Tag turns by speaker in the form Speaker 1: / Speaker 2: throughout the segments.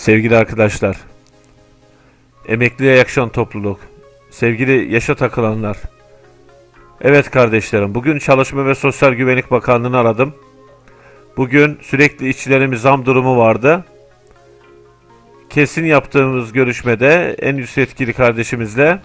Speaker 1: Sevgili arkadaşlar, emekliye yakışan topluluk, sevgili yaşa takılanlar, evet kardeşlerim, bugün Çalışma ve Sosyal Güvenlik Bakanlığı'nı aradım. Bugün sürekli işçilerimiz zam durumu vardı. Kesin yaptığımız görüşmede en üst yetkili kardeşimizle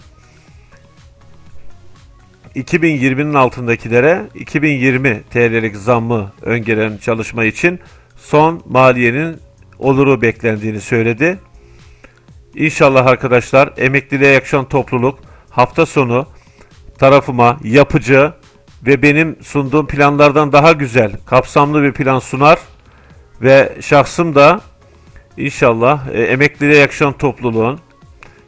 Speaker 1: 2020'nin altındakilere 2020 TL'lik zammı öngören çalışma için son maliyenin oluru beklendiğini söyledi. İnşallah arkadaşlar emekliliğe yakışan topluluk hafta sonu tarafıma yapıcı ve benim sunduğum planlardan daha güzel, kapsamlı bir plan sunar ve şahsım da inşallah e, emekliliğe yakışan topluluğun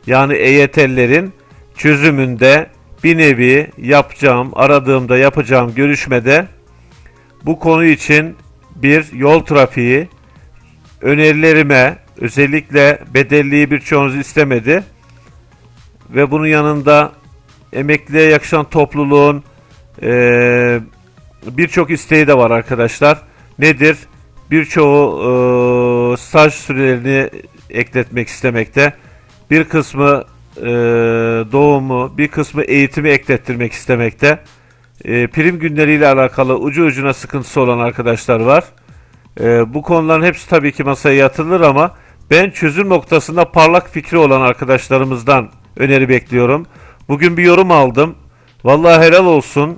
Speaker 1: yani EYT'lilerin çözümünde bir nevi yapacağım, aradığımda yapacağım görüşmede bu konu için bir yol trafiği önerilerime özellikle bedelliği birçoğunuz istemedi ve bunun yanında emekliye yakışan topluluğun e, birçok isteği de var arkadaşlar. Nedir? Birçoğu e, staj sürelerini ekletmek istemekte. Bir kısmı e, doğumu, bir kısmı eğitimi eklettirmek istemekte. E, prim günleriyle alakalı ucu ucuna sıkıntısı olan arkadaşlar var. E, bu konuların hepsi tabii ki masaya yatırılır ama ben çözüm noktasında parlak fikri olan arkadaşlarımızdan öneri bekliyorum. Bugün bir yorum aldım. Vallahi helal olsun.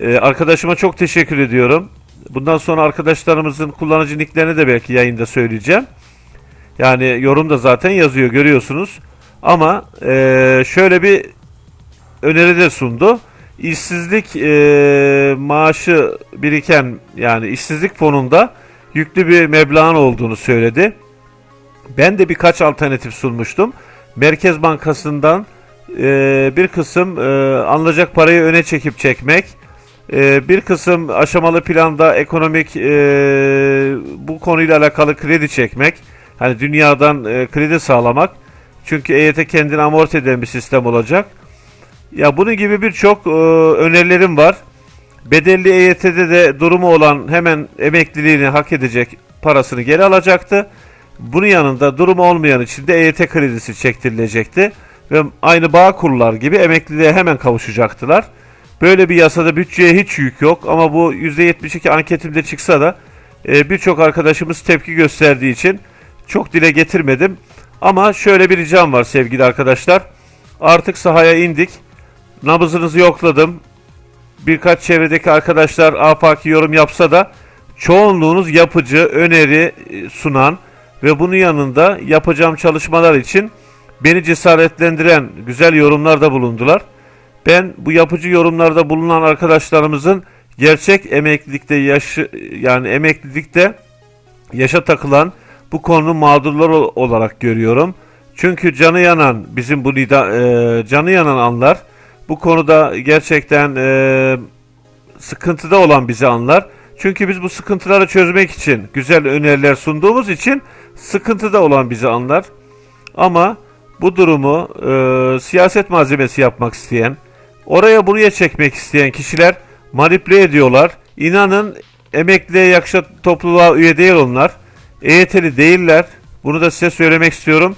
Speaker 1: Ee, arkadaşıma çok teşekkür ediyorum. Bundan sonra arkadaşlarımızın kullanıcı nicklerini de belki yayında söyleyeceğim. Yani yorum da zaten yazıyor görüyorsunuz. Ama e, şöyle bir öneri de sundu. İşsizlik e, maaşı biriken yani işsizlik fonunda yüklü bir meblağın olduğunu söyledi. Ben de birkaç alternatif sunmuştum. Merkez Bankası'ndan e, bir kısım e, alınacak parayı öne çekip çekmek, e, bir kısım aşamalı planda ekonomik e, bu konuyla alakalı kredi çekmek, hani dünyadan e, kredi sağlamak. Çünkü EYT kendini amorti eden bir sistem olacak. Ya bunun gibi birçok e, önerilerim var. Bedelli EYT'de de durumu olan hemen emekliliğini hak edecek parasını geri alacaktı. Bunun yanında durumu olmayan için de EYT kredisi çektirilecekti ve aynı bağ kurlar gibi emekliliğe hemen kavuşacaktılar. Böyle bir yasada bütçeye hiç yük yok ama bu %72 anketimde çıksa da e, birçok arkadaşımız tepki gösterdiği için çok dile getirmedim. Ama şöyle bir ricam var sevgili arkadaşlar. Artık sahaya indik. Nabızınızı yokladım. Birkaç çevredeki arkadaşlar afaki yorum yapsa da çoğunluğunuz yapıcı, öneri e, sunan ve bunun yanında yapacağım çalışmalar için beni cesaretlendiren güzel yorumlarda bulundular. Ben bu yapıcı yorumlarda bulunan arkadaşlarımızın gerçek emeklilikte yaşı yani emeklilikte yaşa takılan bu konunun mağdurları olarak görüyorum. Çünkü canı yanan bizim bu nida, e, canı yanan anlar bu konuda gerçekten e, sıkıntıda olan bizi anlar. Çünkü biz bu sıkıntıları çözmek için güzel öneriler sunduğumuz için sıkıntıda olan bizi anlar. Ama bu durumu e, siyaset malzemesi yapmak isteyen, oraya buraya çekmek isteyen kişiler manipüle ediyorlar. İnanın emekliye yakışan topluluğa üye değil onlar. EYT'li değiller. Bunu da size söylemek istiyorum.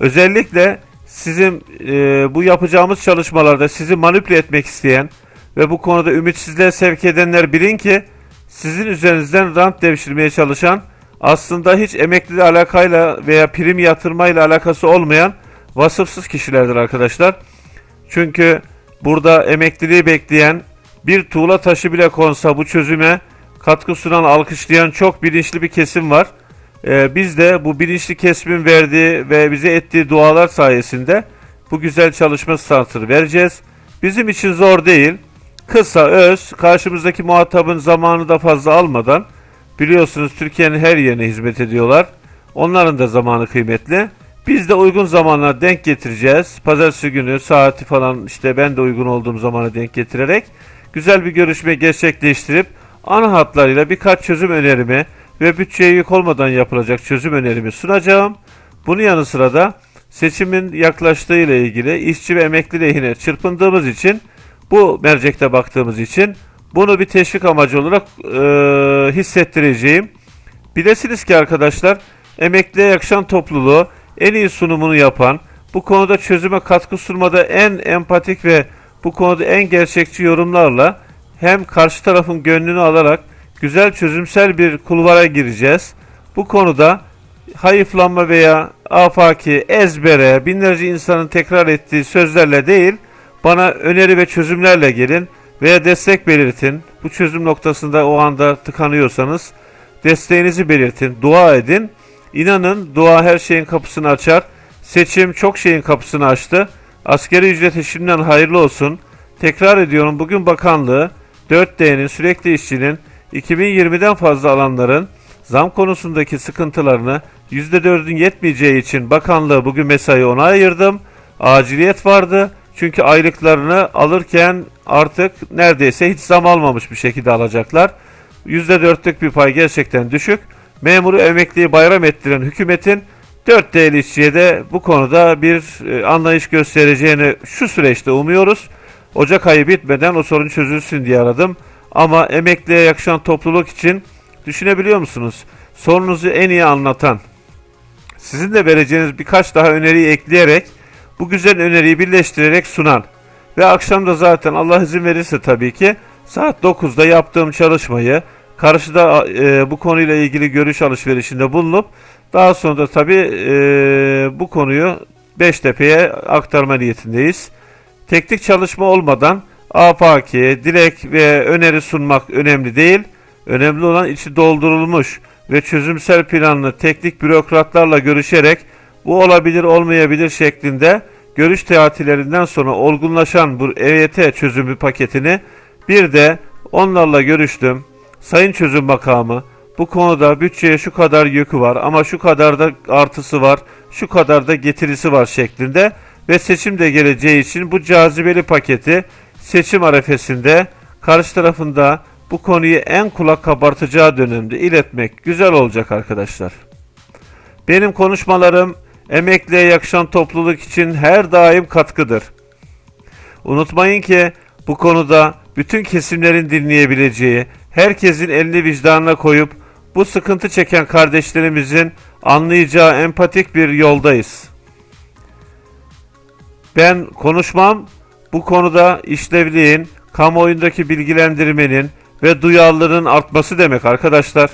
Speaker 1: Özellikle sizin e, bu yapacağımız çalışmalarda sizi manipüle etmek isteyen ve bu konuda ümitsizliğe sevk edenler bilin ki sizin üzerinizden rant devşirmeye çalışan aslında hiç emekli alakayla veya prim yatırmayla alakası olmayan vasıfsız kişilerdir arkadaşlar. Çünkü burada emekliliği bekleyen bir tuğla taşı bile konsa bu çözüme katkı sunan, alkışlayan çok bilinçli bir kesim var. Ee, biz de bu bilinçli kesimin verdiği ve bize ettiği dualar sayesinde bu güzel çalışma startını vereceğiz. Bizim için zor değil. Kısa, öz, karşımızdaki muhatabın zamanı da fazla almadan biliyorsunuz Türkiye'nin her yerine hizmet ediyorlar. Onların da zamanı kıymetli. Biz de uygun zamana denk getireceğiz. Pazartesi günü saati falan işte ben de uygun olduğum zamana denk getirerek güzel bir görüşme gerçekleştirip ana hatlarıyla birkaç çözüm önerimi ve bütçeye yük olmadan yapılacak çözüm önerimi sunacağım. Bunun yanı sıra da seçimin yaklaştığı ile ilgili işçi ve emekli lehine çırpındığımız için bu mercekte baktığımız için bunu bir teşvik amacı olarak e, hissettireceğim. Bilesiniz ki arkadaşlar emekliye yakışan topluluğu en iyi sunumunu yapan, bu konuda çözüme katkı sunmada en empatik ve bu konuda en gerçekçi yorumlarla hem karşı tarafın gönlünü alarak güzel çözümsel bir kulvara gireceğiz. Bu konuda hayıflanma veya afaki, ezbere, binlerce insanın tekrar ettiği sözlerle değil, bana öneri ve çözümlerle gelin veya destek belirtin. Bu çözüm noktasında o anda tıkanıyorsanız desteğinizi belirtin, dua edin. İnanın dua her şeyin kapısını açar. Seçim çok şeyin kapısını açtı. Askeri ücreti şimdiden hayırlı olsun. Tekrar ediyorum bugün bakanlığı 4D'nin sürekli işçinin 2020'den fazla alanların zam konusundaki sıkıntılarını %4'ün yetmeyeceği için bakanlığı bugün mesai ona ayırdım. Aciliyet vardı. Çünkü aylıklarını alırken artık neredeyse hiç zam almamış bir şekilde alacaklar. %4'lük bir pay gerçekten düşük. Memuru emekliyi bayram ettiren hükümetin 4 değerli işçiye de bu konuda bir e, anlayış göstereceğini şu süreçte umuyoruz. Ocak ayı bitmeden o sorun çözülsün diye aradım. Ama emekliye yakışan topluluk için düşünebiliyor musunuz? Sorunuzu en iyi anlatan, sizin de vereceğiniz birkaç daha öneriyi ekleyerek bu güzel öneriyi birleştirerek sunan ve akşam da zaten Allah izin verirse tabii ki saat 9'da yaptığım çalışmayı karşıda e, bu konuyla ilgili görüş alışverişinde bulunup daha sonra da tabii e, bu konuyu Beştepe'ye aktarma niyetindeyiz. Teknik çalışma olmadan afaki, dilek ve öneri sunmak önemli değil. Önemli olan içi doldurulmuş ve çözümsel planlı teknik bürokratlarla görüşerek bu olabilir olmayabilir şeklinde görüş teatilerinden sonra olgunlaşan bu EYT çözümü paketini bir de onlarla görüştüm. Sayın Çözüm Makamı bu konuda bütçeye şu kadar yükü var ama şu kadar da artısı var, şu kadar da getirisi var şeklinde ve seçim de geleceği için bu cazibeli paketi seçim arefesinde karşı tarafında bu konuyu en kulak kabartacağı dönemde iletmek güzel olacak arkadaşlar. Benim konuşmalarım emekliye yakışan topluluk için her daim katkıdır. Unutmayın ki bu konuda bütün kesimlerin dinleyebileceği, herkesin elini vicdanına koyup bu sıkıntı çeken kardeşlerimizin anlayacağı empatik bir yoldayız. Ben konuşmam bu konuda işlevliğin, kamuoyundaki bilgilendirmenin ve duyarlılığın artması demek arkadaşlar.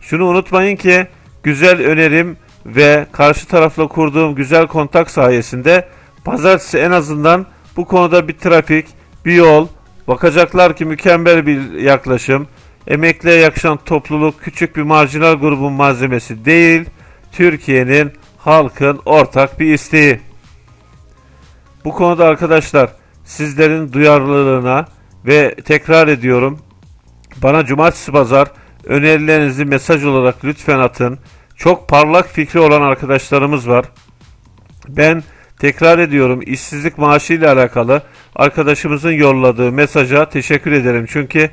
Speaker 1: Şunu unutmayın ki güzel önerim ve karşı tarafla kurduğum güzel kontak sayesinde pazartesi en azından bu konuda bir trafik, bir yol, bakacaklar ki mükemmel bir yaklaşım, emekliye yakışan topluluk küçük bir marjinal grubun malzemesi değil, Türkiye'nin halkın ortak bir isteği. Bu konuda arkadaşlar sizlerin duyarlılığına ve tekrar ediyorum bana cumartesi pazar önerilerinizi mesaj olarak lütfen atın. Çok parlak fikri olan arkadaşlarımız var. Ben tekrar ediyorum işsizlik maaşı ile alakalı arkadaşımızın yolladığı mesaja teşekkür ederim. Çünkü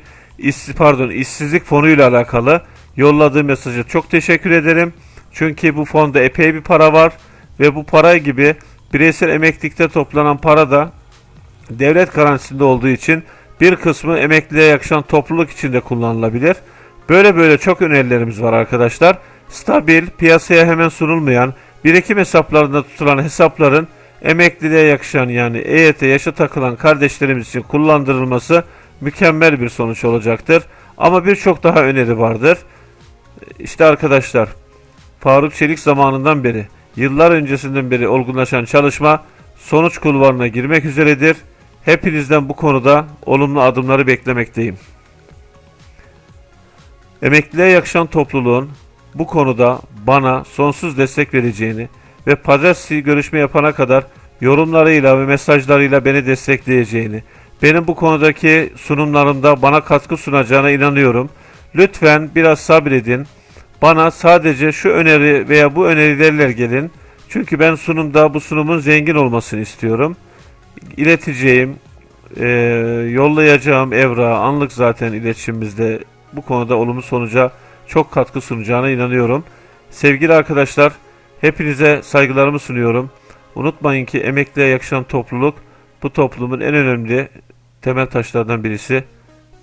Speaker 1: pardon işsizlik fonu ile alakalı yolladığı mesaja çok teşekkür ederim. Çünkü bu fonda epey bir para var ve bu para gibi bireysel emeklilikte toplanan para da devlet garantisinde olduğu için bir kısmı emekliliğe yakışan topluluk içinde kullanılabilir. Böyle böyle çok önerilerimiz var arkadaşlar. Stabil, piyasaya hemen sunulmayan, birikim hesaplarında tutulan hesapların emekliliğe yakışan yani EYT yaşa takılan kardeşlerimiz için kullandırılması mükemmel bir sonuç olacaktır. Ama birçok daha öneri vardır. İşte arkadaşlar Faruk Çelik zamanından beri, yıllar öncesinden beri olgunlaşan çalışma sonuç kulvarına girmek üzeredir. Hepinizden bu konuda olumlu adımları beklemekteyim. Emekliliğe yakışan topluluğun bu konuda bana sonsuz destek vereceğini ve pazartesi görüşme yapana kadar yorumlarıyla ve mesajlarıyla beni destekleyeceğini, benim bu konudaki sunumlarımda bana katkı sunacağına inanıyorum. Lütfen biraz sabredin. Bana sadece şu öneri veya bu önerilerle gelin. Çünkü ben sunumda bu sunumun zengin olmasını istiyorum. İleteceğim, e, yollayacağım evra anlık zaten iletişimimizde bu konuda olumlu sonuca çok katkı sunacağına inanıyorum. Sevgili arkadaşlar, hepinize saygılarımı sunuyorum. Unutmayın ki emekliye yakışan topluluk bu toplumun en önemli temel taşlardan birisi.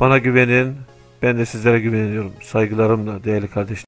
Speaker 1: Bana güvenin, ben de sizlere güveniyorum. Saygılarımla değerli kardeşlerim.